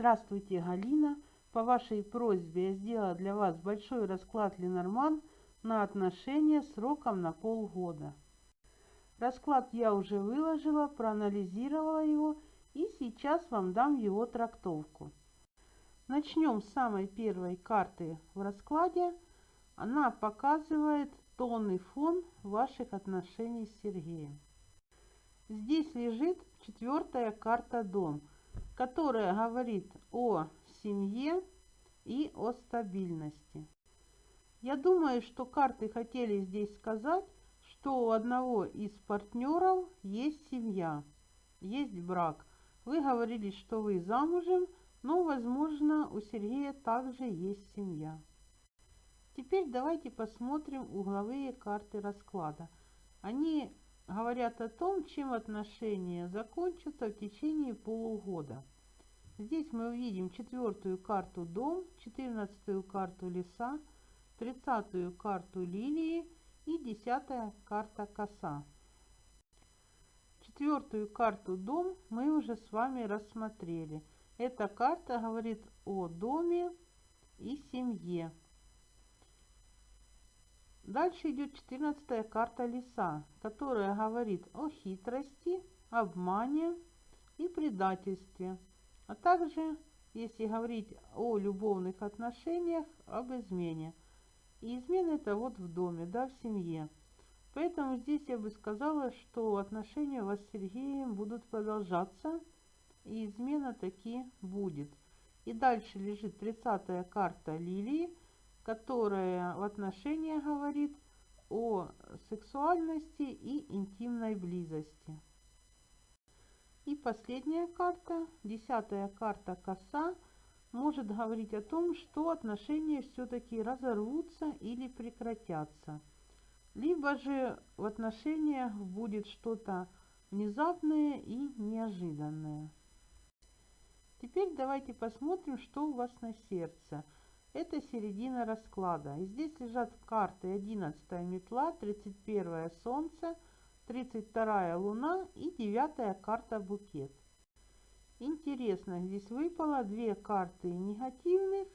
Здравствуйте, Галина. По вашей просьбе я сделала для вас большой расклад Ленорман на отношения сроком на полгода. Расклад я уже выложила, проанализировала его и сейчас вам дам его трактовку. Начнем с самой первой карты в раскладе. Она показывает тонный фон ваших отношений с Сергеем. Здесь лежит четвертая карта Дом, которая говорит о семье и о стабильности. Я думаю, что карты хотели здесь сказать, что у одного из партнеров есть семья, есть брак. Вы говорили, что вы замужем, но, возможно, у Сергея также есть семья. Теперь давайте посмотрим угловые карты расклада. Они говорят о том, чем отношения закончатся в течение полугода. Здесь мы увидим четвертую карту дом, четырнадцатую карту леса, тридцатую карту лилии и десятая карта коса. Четвертую карту дом мы уже с вами рассмотрели. Эта карта говорит о доме и семье. Дальше идет четырнадцатая карта леса, которая говорит о хитрости, обмане и предательстве а также, если говорить о любовных отношениях, об измене. И измена это вот в доме, да, в семье. Поэтому здесь я бы сказала, что отношения у вас с Сергеем будут продолжаться, и измена таки будет. И дальше лежит 30 карта Лилии, которая в отношениях говорит о сексуальности и интимной близости. И последняя карта, десятая карта коса, может говорить о том, что отношения все-таки разорвутся или прекратятся. Либо же в отношениях будет что-то внезапное и неожиданное. Теперь давайте посмотрим, что у вас на сердце. Это середина расклада. И здесь лежат карты 11 метла, 31 солнце, 32 луна и 9 карта букет. Интересно, здесь выпало две карты негативных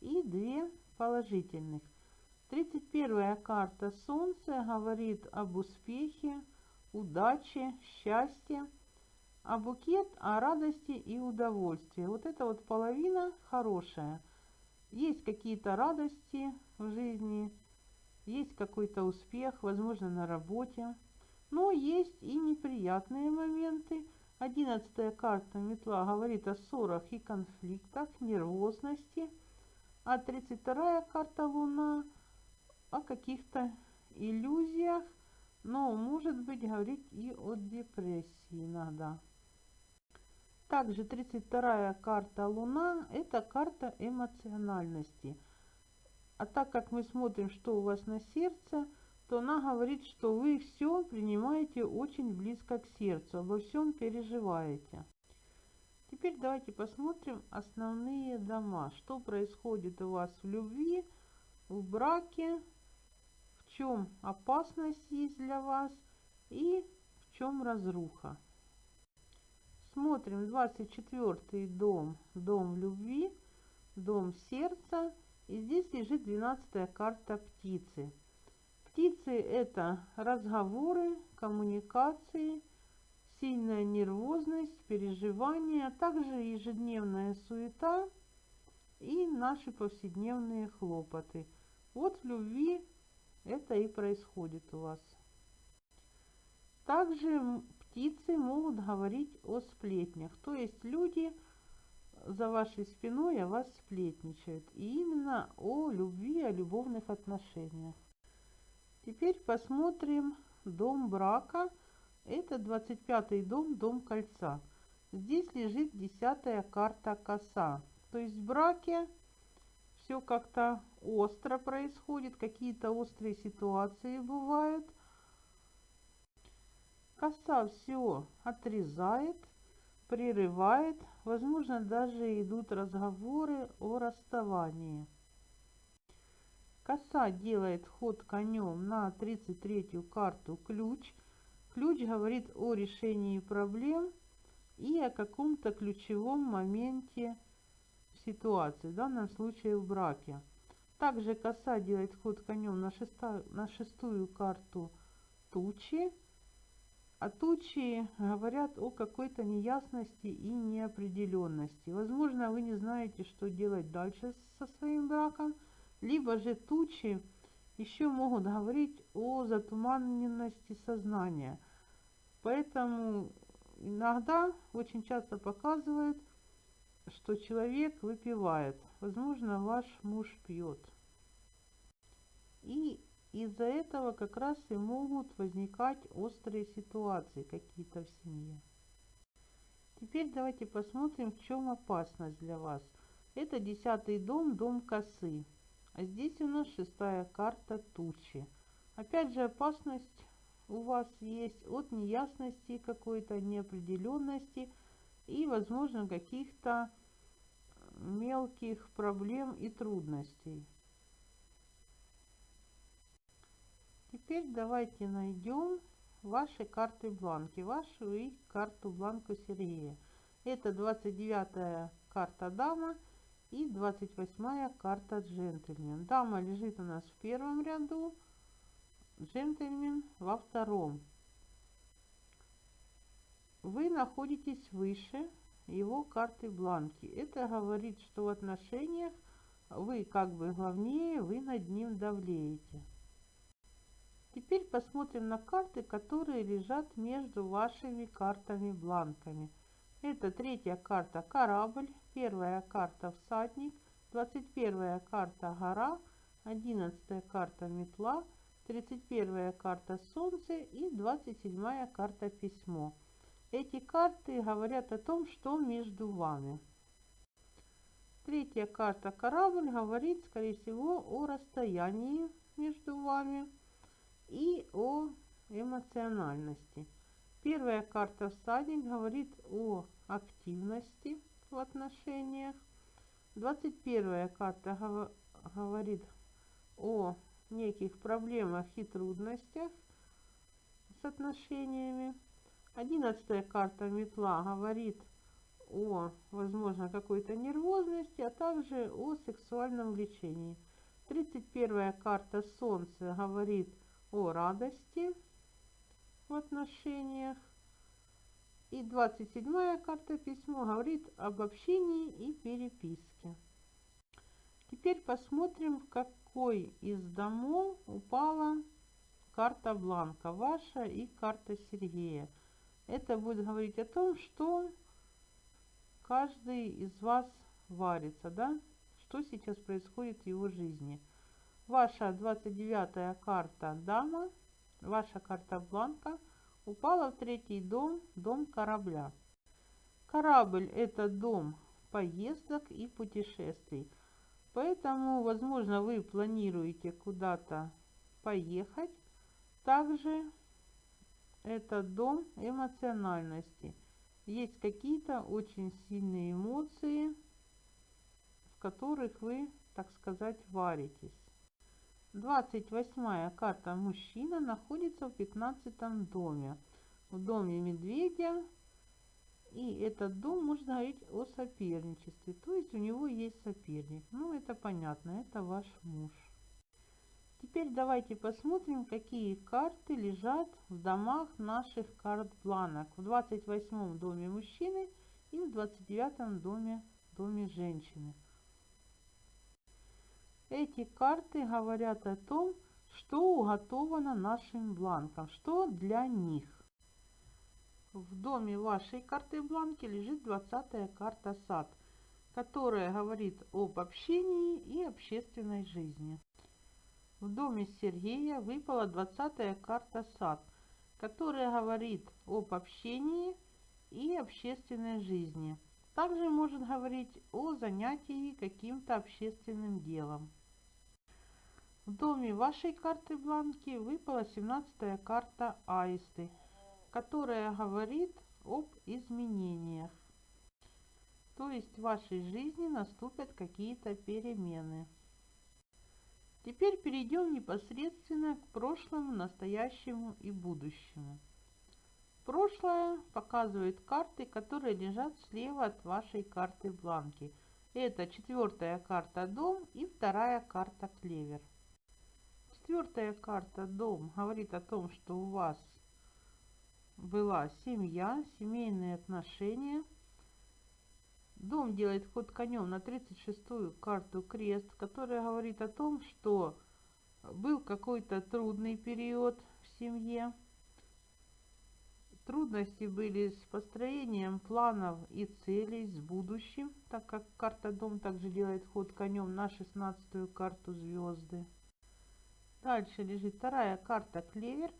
и две положительных. 31 карта Солнце говорит об успехе, удаче, счастье, а букет о радости и удовольствии. Вот эта вот половина хорошая. Есть какие-то радости в жизни, есть какой-то успех, возможно, на работе. Но есть и неприятные моменты. Одиннадцатая карта метла говорит о ссорах и конфликтах, нервозности. А 32 карта Луна о каких-то иллюзиях, но может быть говорить и о депрессии иногда. Также 32 карта Луна – это карта эмоциональности. А так как мы смотрим, что у вас на сердце – то она говорит, что вы все принимаете очень близко к сердцу, обо всем переживаете. Теперь давайте посмотрим основные дома. Что происходит у вас в любви, в браке, в чем опасность есть для вас и в чем разруха. Смотрим 24 дом, дом любви, дом сердца. И здесь лежит 12 карта птицы. Птицы – это разговоры, коммуникации, сильная нервозность, переживания, а также ежедневная суета и наши повседневные хлопоты. Вот в любви это и происходит у вас. Также птицы могут говорить о сплетнях, то есть люди за вашей спиной о вас сплетничают. И именно о любви, о любовных отношениях. Теперь посмотрим дом брака. Это 25 дом, дом кольца. Здесь лежит десятая карта коса. То есть в браке все как-то остро происходит, какие-то острые ситуации бывают. Коса все отрезает, прерывает. Возможно, даже идут разговоры о расставании. Коса делает ход конем на 33-ю карту ключ. Ключ говорит о решении проблем и о каком-то ключевом моменте ситуации, в данном случае в браке. Также коса делает ход конем на, шеста, на шестую карту тучи. А тучи говорят о какой-то неясности и неопределенности. Возможно, вы не знаете, что делать дальше со своим браком, либо же тучи еще могут говорить о затуманенности сознания. Поэтому иногда, очень часто показывают, что человек выпивает. Возможно, ваш муж пьет. И из-за этого как раз и могут возникать острые ситуации какие-то в семье. Теперь давайте посмотрим, в чем опасность для вас. Это десятый дом, дом косы. А здесь у нас шестая карта тучи. Опять же опасность у вас есть от неясности какой-то, неопределенности и, возможно, каких-то мелких проблем и трудностей. Теперь давайте найдем ваши карты бланки, вашу и карту бланку Сергея. Это 29 карта дама и 28 карта джентльмен. Дама лежит у нас в первом ряду, джентльмен во втором. Вы находитесь выше его карты бланки. Это говорит, что в отношениях вы как бы главнее, вы над ним давлеете. Теперь посмотрим на карты, которые лежат между вашими картами-бланками. Это третья карта «Корабль», первая карта «Всадник», 21 карта «Гора», 11 карта «Метла», 31 карта «Солнце» и 27 карта «Письмо». Эти карты говорят о том, что между вами. Третья карта «Корабль» говорит, скорее всего, о расстоянии между вами и о эмоциональности. Первая карта «Всадник» говорит о активности в отношениях. 21 карта говорит о неких проблемах и трудностях с отношениями. Одиннадцатая карта метла говорит о, возможно, какой-то нервозности, а также о сексуальном влечении. 31 карта Солнца говорит о радости в отношениях. И 27 карта письмо говорит об общении и переписке. Теперь посмотрим, в какой из домов упала карта Бланка, ваша и карта Сергея. Это будет говорить о том, что каждый из вас варится, да? Что сейчас происходит в его жизни. Ваша 29 карта дама, ваша карта бланка упала в третий дом, дом корабля. Корабль это дом поездок и путешествий. Поэтому, возможно, вы планируете куда-то поехать. Также это дом эмоциональности. Есть какие-то очень сильные эмоции, в которых вы, так сказать, варитесь. 28 карта мужчина находится в 15 доме. В доме медведя. И этот дом можно говорить о соперничестве. То есть у него есть соперник. Ну, это понятно, это ваш муж. Теперь давайте посмотрим, какие карты лежат в домах наших карт бланок. В 28 доме мужчины и в 29 доме, доме женщины. Эти карты говорят о том, что уготовано нашим бланкам, что для них. В доме вашей карты бланки лежит 20 карта сад, которая говорит об общении и общественной жизни. В доме Сергея выпала двадцатая карта «Сад», которая говорит об общении и общественной жизни. Также может говорить о занятии каким-то общественным делом. В доме вашей карты бланки выпала 17 карта Аисты, которая говорит об изменениях. То есть в вашей жизни наступят какие-то перемены. Теперь перейдем непосредственно к прошлому, настоящему и будущему. Прошлое показывает карты, которые лежат слева от вашей карты бланки. Это четвертая карта дом и вторая карта клевер. Четвертая карта дом говорит о том, что у вас была семья, семейные отношения. Дом делает ход конем на 36-ю карту крест, которая говорит о том, что был какой-то трудный период в семье. Трудности были с построением планов и целей, с будущим, так как карта Дом также делает ход конем на 16-ю карту звезды. Дальше лежит вторая карта Клевер,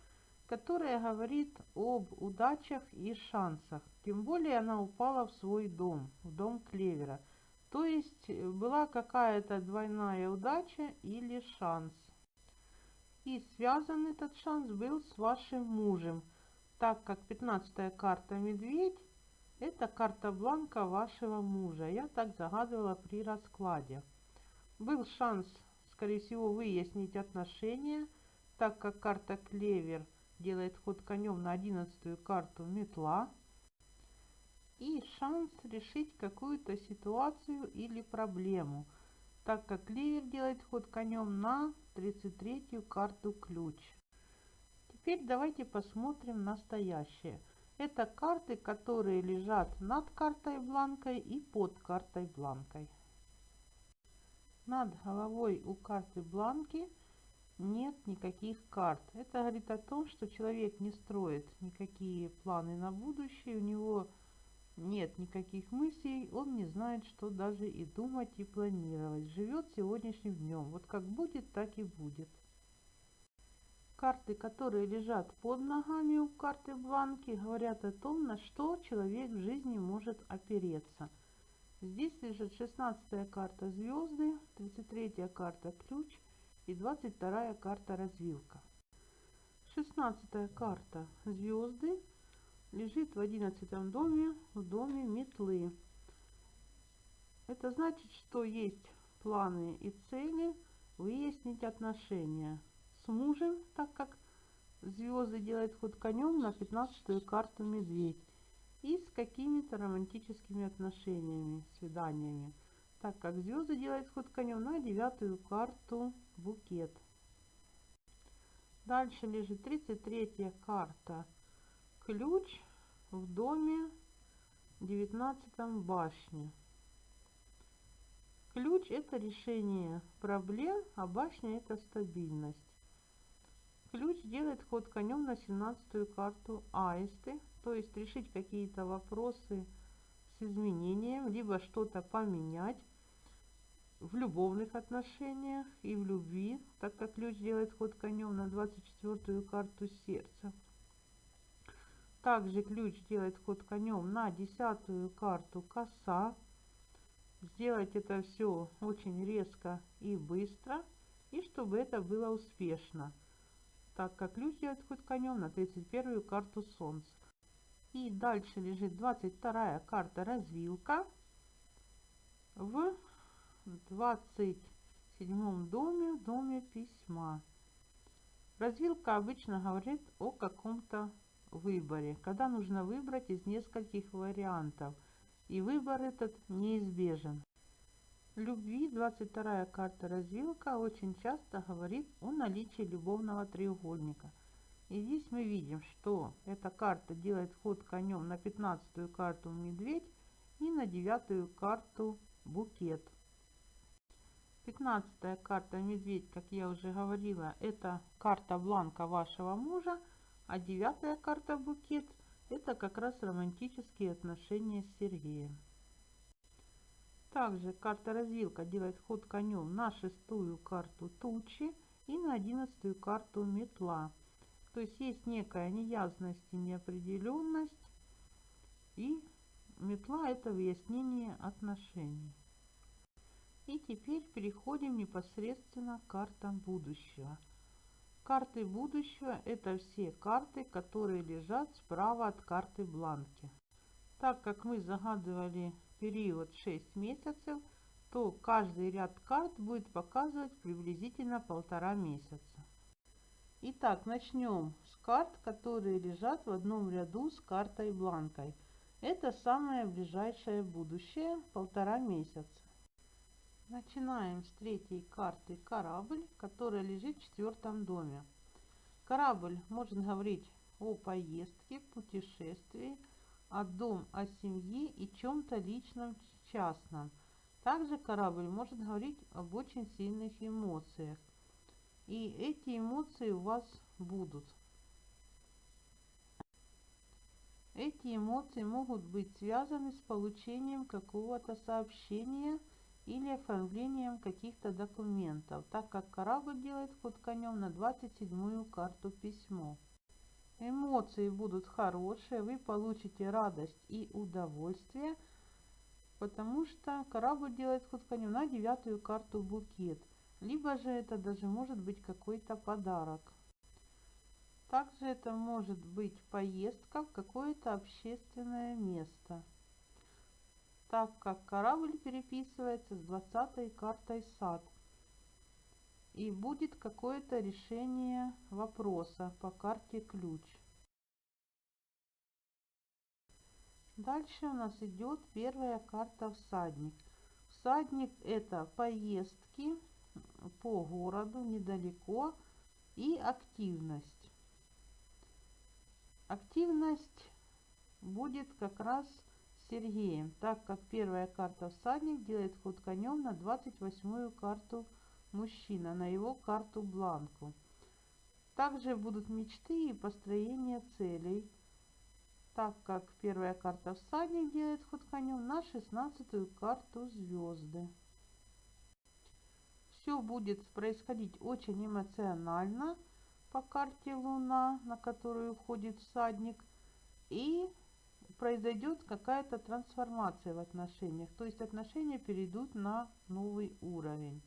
которая говорит об удачах и шансах. Тем более она упала в свой дом, в дом Клевера. То есть была какая-то двойная удача или шанс. И связан этот шанс был с вашим мужем – так как 15 карта медведь это карта бланка вашего мужа. Я так загадывала при раскладе. Был шанс, скорее всего, выяснить отношения, так как карта клевер делает ход конем на 11 карту метла. И шанс решить какую-то ситуацию или проблему, так как клевер делает ход конем на 33 карту ключ. Теперь давайте посмотрим настоящее. Это карты, которые лежат над картой бланкой и под картой бланкой. Над головой у карты бланки нет никаких карт. Это говорит о том, что человек не строит никакие планы на будущее, у него нет никаких мыслей, он не знает, что даже и думать, и планировать. Живет сегодняшним днем. Вот как будет, так и будет. Карты, которые лежат под ногами у карты бланки, говорят о том, на что человек в жизни может опереться. Здесь лежит 16 карта звезды, 33 карта ключ и 22 карта развилка. 16 карта звезды лежит в 11 доме, в доме метлы. Это значит, что есть планы и цели выяснить отношения с мужем, так как звезды делают ход конем на 15 карту медведь. И с какими-то романтическими отношениями, свиданиями, так как звезды делают ход конем на девятую карту букет. Дальше лежит 33 карта ключ в доме 19 башне. Ключ это решение проблем, а башня это стабильность. Ключ делает ход конем на 17 карту аисты, то есть решить какие-то вопросы с изменением, либо что-то поменять в любовных отношениях и в любви, так как ключ делает ход конем на 24 карту сердца. Также ключ делает ход конем на 10 карту коса. Сделать это все очень резко и быстро, и чтобы это было успешно так как ключ делает ход конем на 31 карту солнца. И дальше лежит 22 карта развилка в 27 доме, доме письма. Развилка обычно говорит о каком-то выборе, когда нужно выбрать из нескольких вариантов, и выбор этот неизбежен любви 22 карта развилка очень часто говорит о наличии любовного треугольника. И здесь мы видим, что эта карта делает ход конем на 15 карту медведь и на 9 карту букет. 15 карта медведь, как я уже говорила, это карта бланка вашего мужа, а 9 карта букет это как раз романтические отношения с Сергеем. Также карта развилка делает ход конем на шестую карту тучи и на одиннадцатую карту метла. То есть есть некая неясность и неопределенность. И метла это выяснение отношений. И теперь переходим непосредственно к картам будущего. Карты будущего это все карты, которые лежат справа от карты бланки. Так как мы загадывали период 6 месяцев, то каждый ряд карт будет показывать приблизительно полтора месяца. Итак, начнем с карт, которые лежат в одном ряду с картой бланкой. Это самое ближайшее будущее, полтора месяца. Начинаем с третьей карты корабль, которая лежит в четвертом доме. Корабль может говорить о поездке, путешествии, о дом, о семье и чем-то личном, частном. Также корабль может говорить об очень сильных эмоциях. И эти эмоции у вас будут. Эти эмоции могут быть связаны с получением какого-то сообщения или оформлением каких-то документов, так как корабль делает ход конем на 27-ю карту письмо. Эмоции будут хорошие, вы получите радость и удовольствие, потому что корабль делает ход конем на девятую карту букет. Либо же это даже может быть какой-то подарок. Также это может быть поездка в какое-то общественное место, так как корабль переписывается с 20 картой сад. И будет какое-то решение вопроса по карте ключ. Дальше у нас идет первая карта всадник. Всадник это поездки по городу недалеко и активность. Активность будет как раз Сергеем, так как первая карта всадник делает ход конем на 28-ю карту мужчина, на его карту бланку. Также будут мечты и построение целей, так как первая карта всадник делает ход конем на 16-ю карту звезды. Все будет происходить очень эмоционально по карте Луна, на которую входит всадник, и произойдет какая-то трансформация в отношениях, то есть отношения перейдут на новый уровень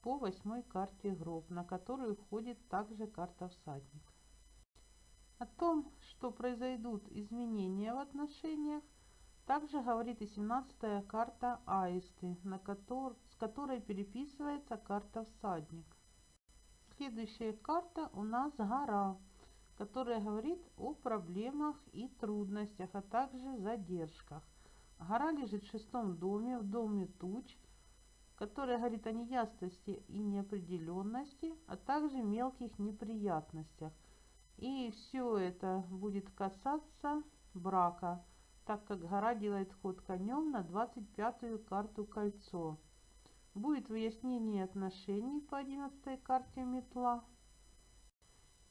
по восьмой карте гроб, на которую входит также карта всадник. О том, что произойдут изменения в отношениях, также говорит и 17 карта аисты, на котор, с которой переписывается карта всадник. Следующая карта у нас гора, которая говорит о проблемах и трудностях, а также задержках. Гора лежит в шестом доме, в доме туч, которая говорит о неясности и неопределенности, а также мелких неприятностях. И все это будет касаться брака, так как гора делает ход конем на 25-ю карту кольцо. Будет выяснение отношений по 11 карте метла.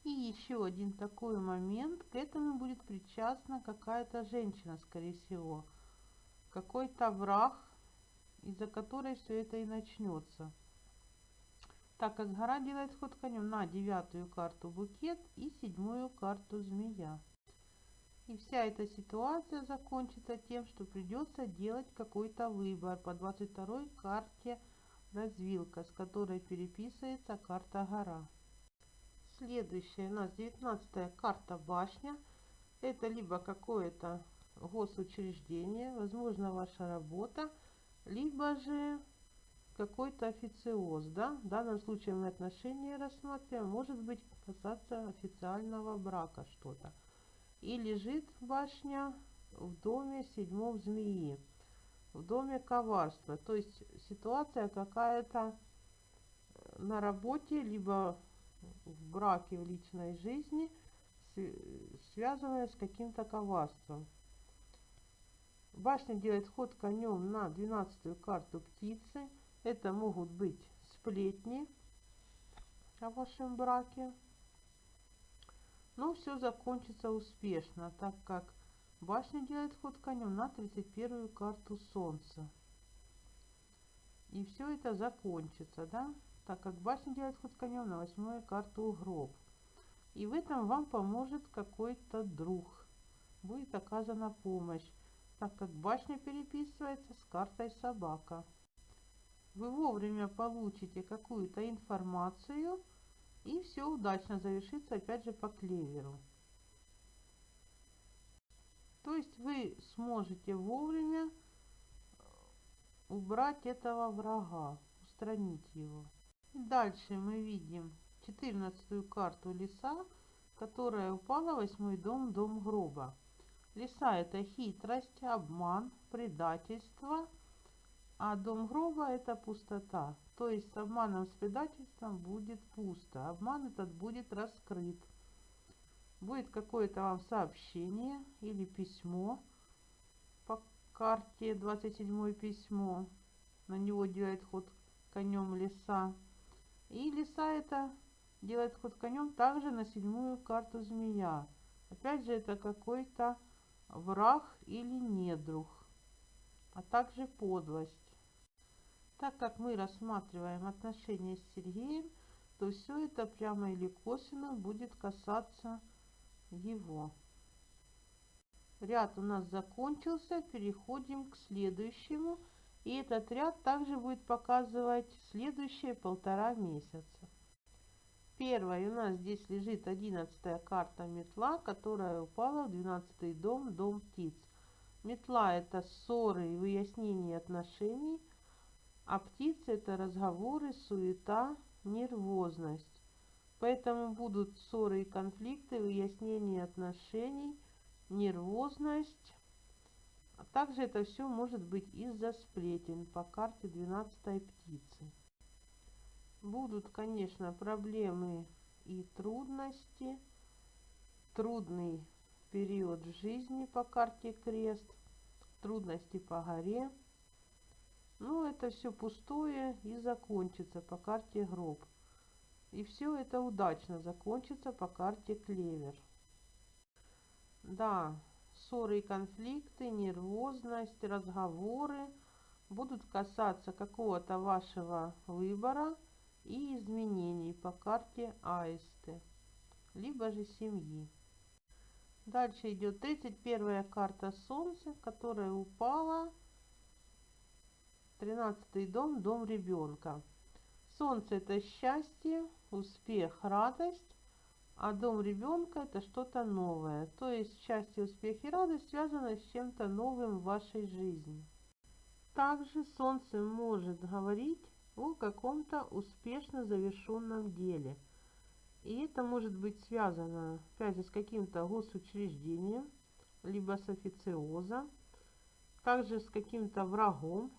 И еще один такой момент, к этому будет причастна какая-то женщина, скорее всего. Какой-то враг, из-за которой все это и начнется. Так как гора делает ход конем на девятую карту букет и седьмую карту змея. И вся эта ситуация закончится тем, что придется делать какой-то выбор по 22 карте развилка, с которой переписывается карта гора. Следующая у нас 19 карта башня. Это либо какое-то госучреждение, возможно ваша работа, либо же какой-то официоз. Да? В данном случае мы отношения рассматриваем, может быть касаться официального брака что-то. И лежит башня в доме седьмом змеи в доме коварства. То есть ситуация какая-то э, на работе, либо в браке, в личной жизни, связанная с каким-то коварством. Башня делает ход конем на 12 карту птицы. Это могут быть сплетни о вашем браке. Но все закончится успешно, так как Башня делает ход конем на 31 карту Солнца. И все это закончится, да? Так как башня делает ход конем на восьмую карту Гроб. И в этом вам поможет какой-то друг. Будет оказана помощь, так как башня переписывается с картой собака. Вы вовремя получите какую-то информацию и все удачно завершится опять же по клеверу. То есть вы сможете вовремя убрать этого врага, устранить его. И дальше мы видим 14 карту леса, которая упала в восьмой дом, дом гроба. Леса это хитрость, обман, предательство, А дом гроба это пустота. То есть с обманом, с предательством будет пусто. Обман этот будет раскрыт. Будет какое-то вам сообщение или письмо по карте 27 письмо. На него делает ход конем леса. И леса это делает ход конем также на седьмую карту змея. Опять же это какой-то враг или недруг, а также подлость. Так как мы рассматриваем отношения с Сергеем, то все это прямо или косвенно будет касаться его. Ряд у нас закончился, переходим к следующему. И этот ряд также будет показывать следующие полтора месяца. Первая у нас здесь лежит одиннадцатая карта метла, которая упала в двенадцатый дом, дом птиц. Метла это ссоры и выяснение отношений, а птицы это разговоры, суета, нервозность. Поэтому будут ссоры и конфликты, выяснение отношений, нервозность. А также это все может быть из-за сплетен по карте 12 птицы. Будут, конечно, проблемы и трудности. Трудный период жизни по карте крест, трудности по горе. Ну, это все пустое и закончится по карте гроб. И все это удачно закончится по карте клевер. Да, ссоры и конфликты, нервозность, разговоры будут касаться какого-то вашего выбора и изменений по карте аисты, либо же семьи. Дальше идет 31 карта Солнца, которая упала 13 дом, дом ребенка. Солнце это счастье, успех, радость, а дом ребенка это что-то новое. То есть счастье, успех и радость связаны с чем-то новым в вашей жизни. Также Солнце может говорить о каком-то успешно завершенном деле. И это может быть связано, опять же, с каким-то госучреждением, либо с официозом, также с каким-то врагом,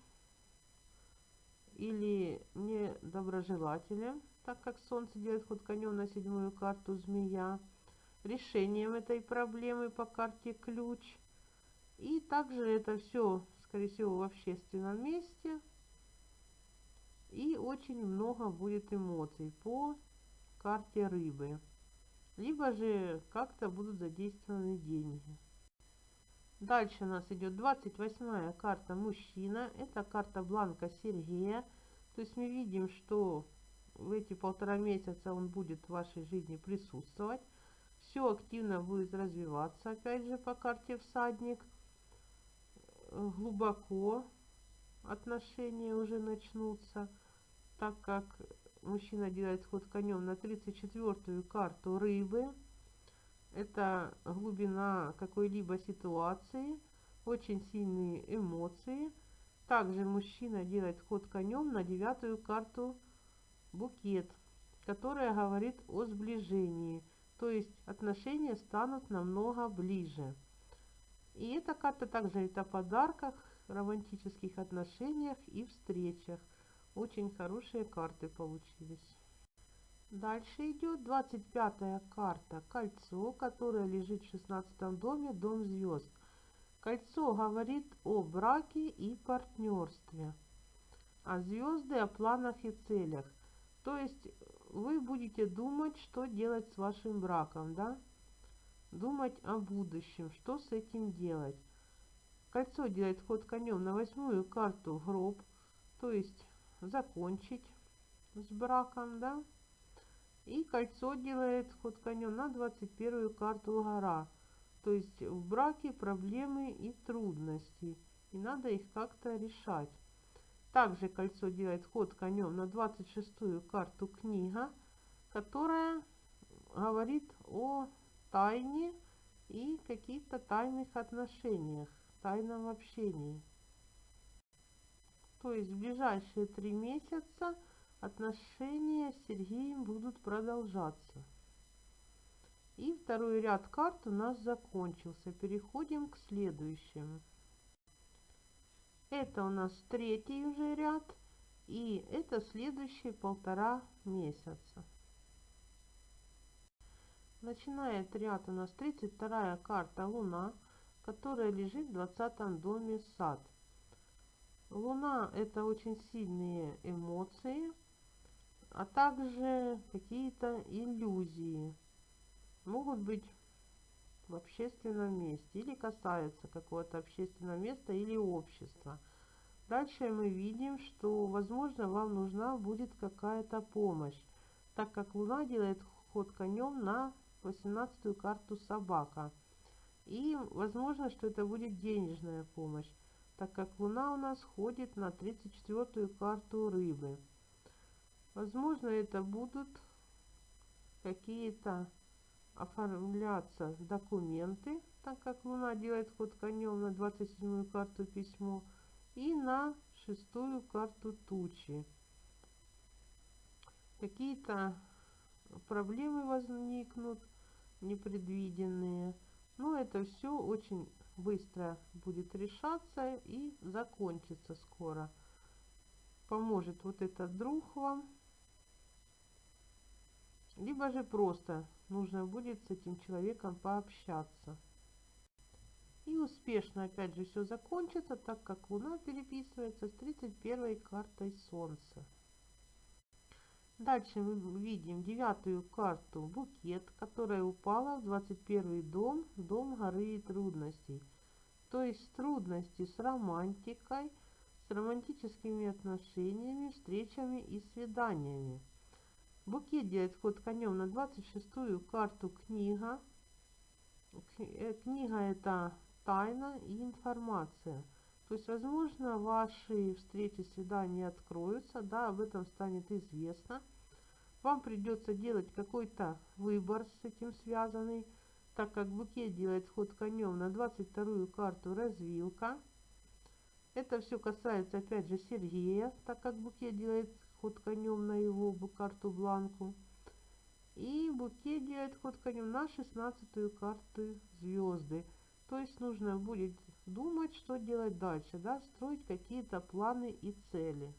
или недоброжелателем, так как Солнце делает ход конем на седьмую карту змея, решением этой проблемы по карте ключ. И также это все, скорее всего, в общественном месте. И очень много будет эмоций по карте рыбы. Либо же как-то будут задействованы деньги. Дальше у нас идет 28 карта мужчина. Это карта бланка Сергея. То есть мы видим, что в эти полтора месяца он будет в вашей жизни присутствовать. Все активно будет развиваться. Опять же по карте всадник. Глубоко отношения уже начнутся. Так как мужчина делает ход конем на 34-ю карту рыбы это глубина какой-либо ситуации, очень сильные эмоции. Также мужчина делает ход конем на девятую карту букет, которая говорит о сближении, то есть отношения станут намного ближе. И эта карта также говорит о подарках, романтических отношениях и встречах. Очень хорошие карты получились. Дальше идет 25 карта кольцо, которое лежит в 16 доме, дом звезд. Кольцо говорит о браке и партнерстве, а звезды о планах и целях. То есть вы будете думать, что делать с вашим браком, да? Думать о будущем, что с этим делать. Кольцо делает ход конем на восьмую карту гроб, то есть закончить с браком, да? И кольцо делает ход конем на 21 карту гора. То есть в браке проблемы и трудности. И надо их как-то решать. Также кольцо делает ход конем на 26 карту книга, которая говорит о тайне и каких-то тайных отношениях, тайном общении. То есть в ближайшие три месяца отношения с Сергеем будут продолжаться. И второй ряд карт у нас закончился. Переходим к следующему. Это у нас третий уже ряд. И это следующие полтора месяца. Начинает ряд у нас 32 карта Луна, которая лежит в 20 доме сад. Луна это очень сильные эмоции, а также какие-то иллюзии. Могут быть в общественном месте или касаются какого-то общественного места или общества. Дальше мы видим, что, возможно, вам нужна будет какая-то помощь, так как Луна делает ход конем на 18 карту собака. И возможно, что это будет денежная помощь, так как Луна у нас ходит на 34 карту рыбы. Возможно, это будут какие-то оформляться документы, так как Луна делает ход конем на 27 карту письмо – и на шестую карту тучи. Какие-то проблемы возникнут непредвиденные. Но это все очень быстро будет решаться и закончится скоро. Поможет вот этот друг вам. Либо же просто нужно будет с этим человеком пообщаться. И успешно опять же все закончится, так как Луна переписывается с 31 картой Солнца. Дальше мы видим девятую карту букет, которая упала в 21 дом, дом горы и трудностей. То есть трудности с романтикой, с романтическими отношениями, встречами и свиданиями. Букет делает ход конем на 26 карту книга. Э, книга это тайна и информация. То есть, возможно, ваши встречи, свидания откроются, да, об этом станет известно. Вам придется делать какой-то выбор с этим связанный, так как букет делает ход конем на 22 карту развилка. Это все касается, опять же, Сергея, так как букет делает ход конем на его карту бланку. И букет делает ход конем на 16 карту звезды. То есть нужно будет думать, что делать дальше, да, строить какие-то планы и цели.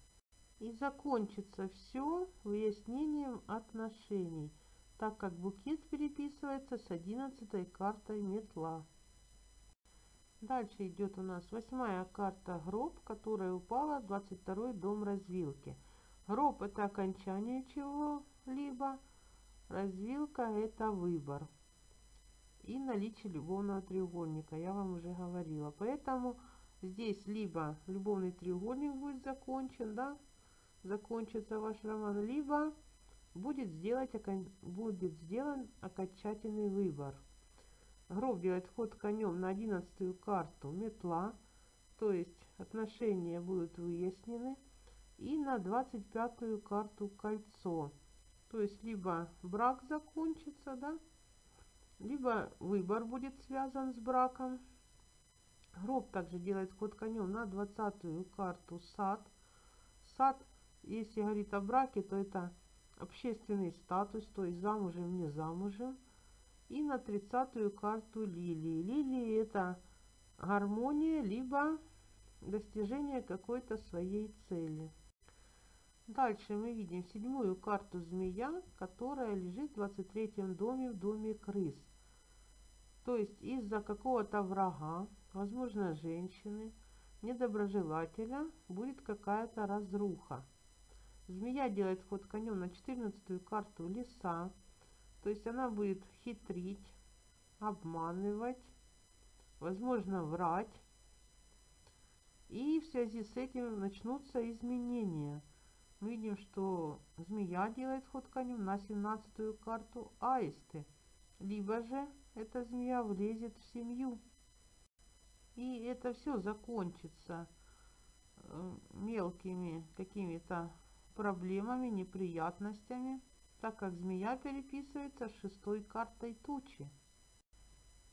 И закончится все выяснением отношений, так как букет переписывается с 11 картой метла. Дальше идет у нас восьмая карта гроб, которая упала в 22 дом развилки. Гроб это окончание чего-либо, развилка это выбор и наличие любовного треугольника. Я вам уже говорила. Поэтому здесь либо любовный треугольник будет закончен, да, закончится ваш роман, либо будет, сделать, будет сделан окончательный выбор. Гроб делает ход конем на одиннадцатую карту метла, то есть отношения будут выяснены. И на двадцать пятую карту кольцо. То есть либо брак закончится, да, либо выбор будет связан с браком. Гроб также делает ход конем на двадцатую карту сад. Сад, если говорит о браке, то это общественный статус, то есть замужем, не замужем. И на тридцатую карту лилии. Лилии это гармония, либо достижение какой-то своей цели. Дальше мы видим седьмую карту змея, которая лежит в 23 доме, в доме крыс. То есть из-за какого-то врага, возможно женщины, недоброжелателя, будет какая-то разруха. Змея делает ход конем на 14 карту леса. То есть она будет хитрить, обманывать, возможно врать. И в связи с этим начнутся изменения – видим, что змея делает ход конем на 17 карту аисты. Либо же эта змея влезет в семью. И это все закончится э, мелкими какими-то проблемами, неприятностями, так как змея переписывается шестой картой тучи.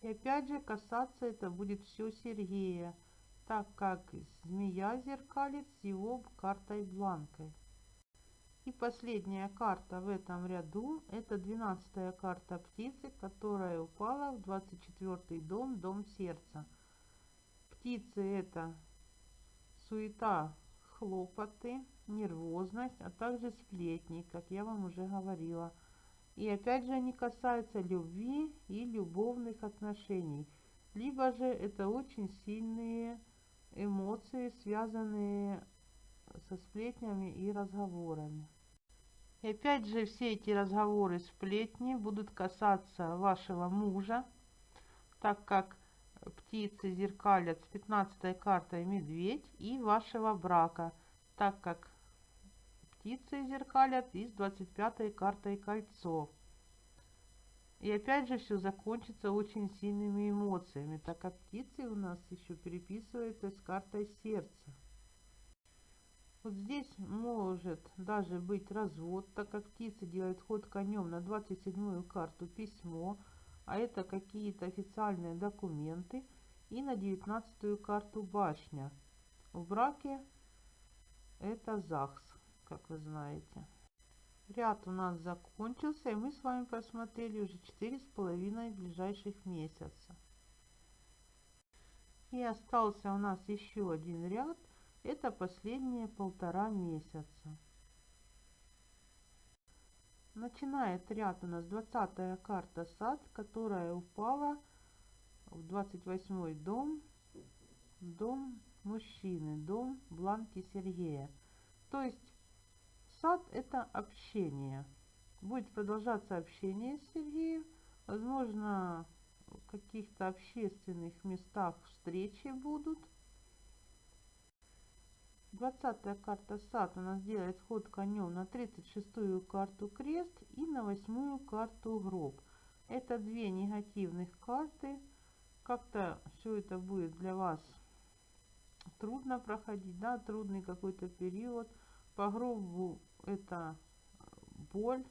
И опять же касаться это будет все Сергея, так как змея зеркалит с его картой бланкой. И последняя карта в этом ряду, это 12 карта птицы, которая упала в 24 дом, дом сердца. Птицы это суета, хлопоты, нервозность, а также сплетни, как я вам уже говорила. И опять же они касаются любви и любовных отношений. Либо же это очень сильные эмоции, связанные со сплетнями и разговорами. И опять же все эти разговоры, сплетни будут касаться вашего мужа, так как птицы зеркалят с 15 картой медведь и вашего брака, так как птицы зеркалят и с 25 картой кольцо. И опять же все закончится очень сильными эмоциями, так как птицы у нас еще переписываются с картой сердца. Вот здесь может даже быть развод, так как птица делает ход конем на 27-ю карту письмо, а это какие-то официальные документы, и на 19-ю карту башня. В браке это ЗАГС, как вы знаете. Ряд у нас закончился, и мы с вами посмотрели уже четыре с половиной ближайших месяца. И остался у нас еще один ряд, это последние полтора месяца. Начинает ряд у нас 20 карта сад, которая упала в 28 дом, дом мужчины, дом Бланки Сергея. То есть сад это общение. Будет продолжаться общение с Сергеем. Возможно, в каких-то общественных местах встречи будут. 20 карта сад у делает ход конем на 36-ю карту крест и на 8-ю карту гроб. Это две негативных карты. Как-то все это будет для вас трудно проходить, да, трудный какой-то период. По гробу это боль.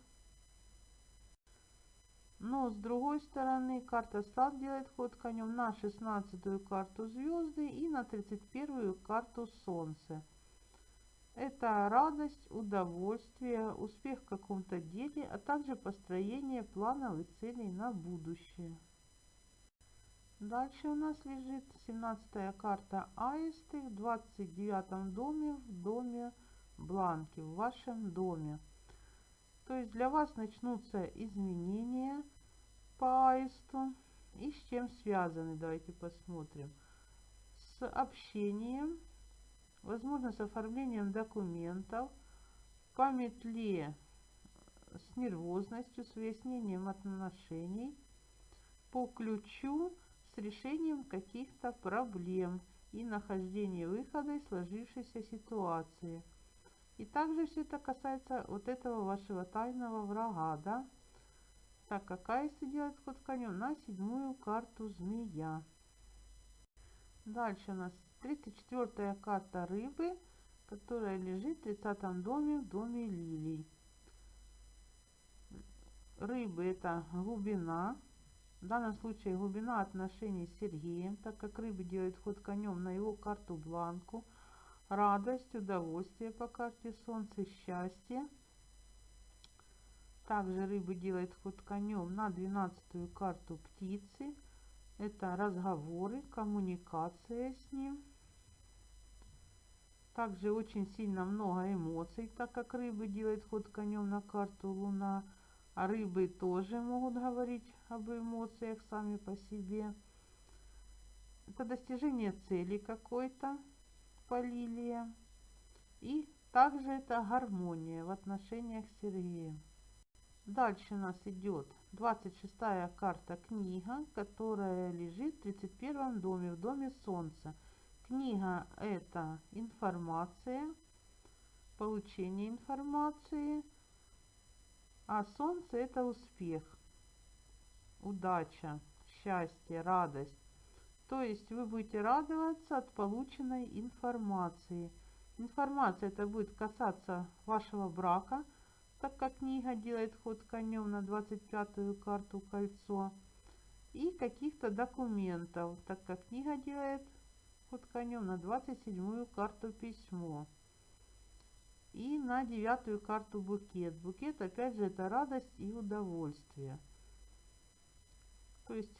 Но с другой стороны карта сад делает ход конем на 16 карту звезды и на 31 карту солнце. Это радость, удовольствие, успех в каком-то деле, а также построение планов и целей на будущее. Дальше у нас лежит 17 карта Аисты в 29 доме, в доме Бланки, в вашем доме. То есть для вас начнутся изменения по Аисту. И с чем связаны, давайте посмотрим. С общением, возможно, с оформлением документов, по метле с нервозностью, с выяснением отношений, по ключу с решением каких-то проблем и нахождение выхода из сложившейся ситуации. И также все это касается вот этого вашего тайного врага, да? Так, какая если делать ход конем? На седьмую карту змея. Дальше у нас 34 карта рыбы, которая лежит в 30 доме, в доме лилий. Рыбы это глубина, в данном случае глубина отношений с Сергеем, так как рыба делает ход конем на его карту бланку. Радость, удовольствие по карте Солнце, счастье. Также рыба делает ход конем на 12 карту птицы. Это разговоры, коммуникация с ним. Также очень сильно много эмоций, так как рыба делает ход конем на карту Луна. А рыбы тоже могут говорить об эмоциях сами по себе. Это достижение цели какой-то по лилия. И также это гармония в отношениях с Сергеем. Дальше у нас идет 26 карта книга, которая лежит в 31 доме, в доме Солнца. Книга это информация, получение информации, а солнце это успех, удача, счастье, радость. То есть вы будете радоваться от полученной информации. Информация это будет касаться вашего брака, так как книга делает ход конем на 25-ю карту кольцо. И каких-то документов, так как книга делает ход конем на 27-ю карту письмо. И на девятую карту букет. Букет, опять же, это радость и удовольствие. То есть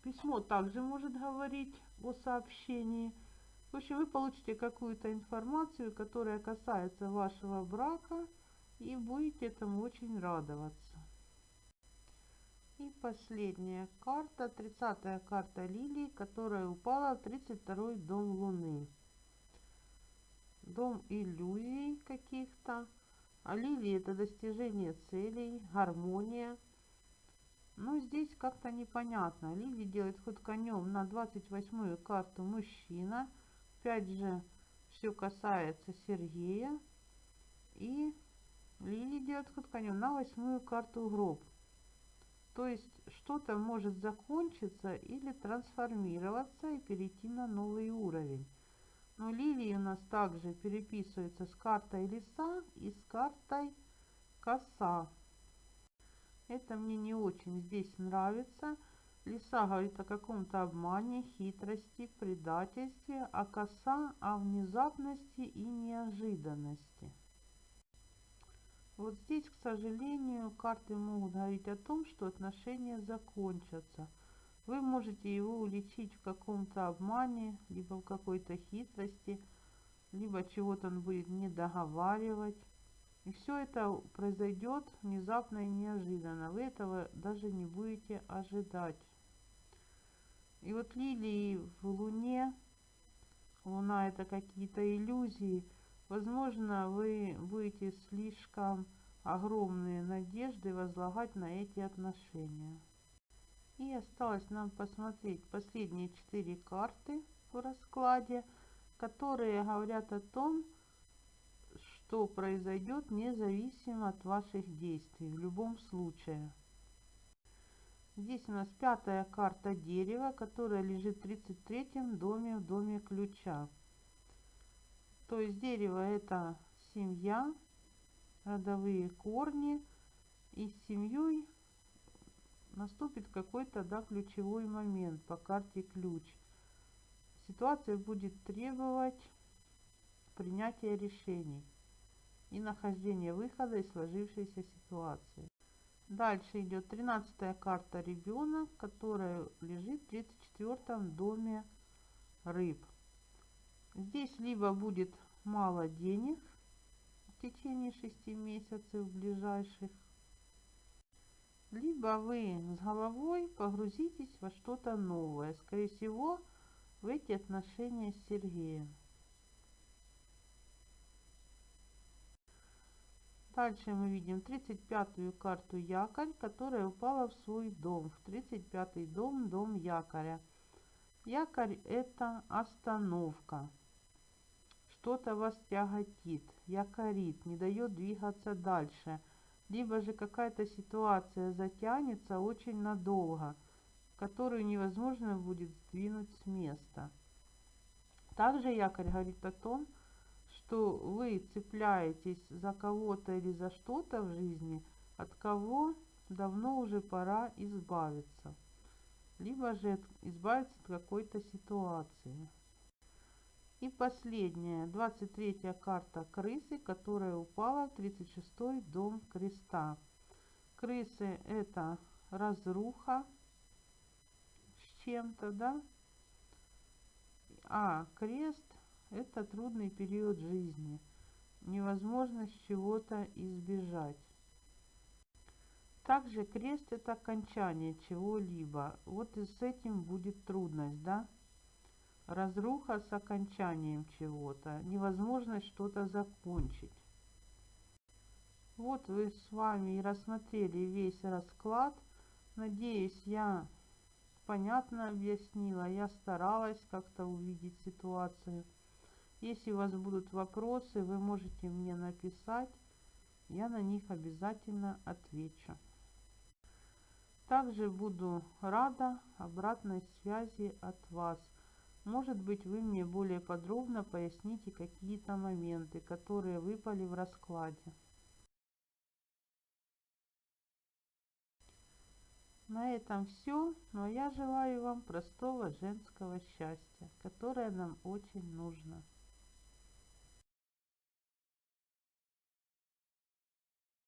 письмо также может говорить о сообщении. В общем, вы получите какую-то информацию, которая касается вашего брака, и будете этому очень радоваться. И последняя карта, 30 карта Лилии, которая упала в 32 дом Луны. Дом иллюзий каких-то. А Лилии это достижение целей, гармония. Но здесь как-то непонятно. Лили делает ход конем на 28 карту мужчина. Опять же, все касается Сергея. И Лили делает ход на восьмую карту гроб. То есть что-то может закончиться или трансформироваться и перейти на новый уровень. Но лилии у нас также переписываются с картой лиса и с картой коса. Это мне не очень здесь нравится. Лиса говорит о каком-то обмане, хитрости, предательстве, а коса о внезапности и неожиданности. Вот здесь, к сожалению, карты могут говорить о том, что отношения закончатся. Вы можете его уличить в каком-то обмане, либо в какой-то хитрости, либо чего-то он будет не договаривать. И все это произойдет внезапно и неожиданно. Вы этого даже не будете ожидать. И вот лилии в Луне, Луна это какие-то иллюзии, Возможно, вы будете слишком огромные надежды возлагать на эти отношения. И осталось нам посмотреть последние четыре карты в раскладе, которые говорят о том, что произойдет независимо от ваших действий в любом случае. Здесь у нас пятая карта дерева, которая лежит в 33 доме в доме ключа. То есть дерево это семья, родовые корни. И с семьей наступит какой-то да, ключевой момент по карте ключ. Ситуация будет требовать принятия решений и нахождения выхода из сложившейся ситуации. Дальше идет 13 карта ребенок, которая лежит в 34 доме рыб. Здесь либо будет мало денег в течение 6 месяцев ближайших, либо вы с головой погрузитесь во что-то новое. Скорее всего, в эти отношения с Сергеем. Дальше мы видим 35-ю карту якорь, которая упала в свой дом, в 35-й дом, дом якоря. Якорь это остановка что-то вас тяготит, якорит, не дает двигаться дальше, либо же какая-то ситуация затянется очень надолго, которую невозможно будет сдвинуть с места. Также якорь говорит о том, что вы цепляетесь за кого-то или за что-то в жизни, от кого давно уже пора избавиться, либо же избавиться от какой-то ситуации. И последняя, 23 карта крысы, которая упала в 36 дом креста. Крысы это разруха с чем-то, да? А крест это трудный период жизни, невозможность чего-то избежать. Также крест это окончание чего-либо. Вот и с этим будет трудность, да? Разруха с окончанием чего-то, невозможность что-то закончить. Вот вы с вами и рассмотрели весь расклад. Надеюсь, я понятно объяснила, я старалась как-то увидеть ситуацию. Если у вас будут вопросы, вы можете мне написать, я на них обязательно отвечу. Также буду рада обратной связи от вас. Может быть, вы мне более подробно поясните какие-то моменты, которые выпали в раскладе. На этом все, но я желаю вам простого женского счастья, которое нам очень нужно.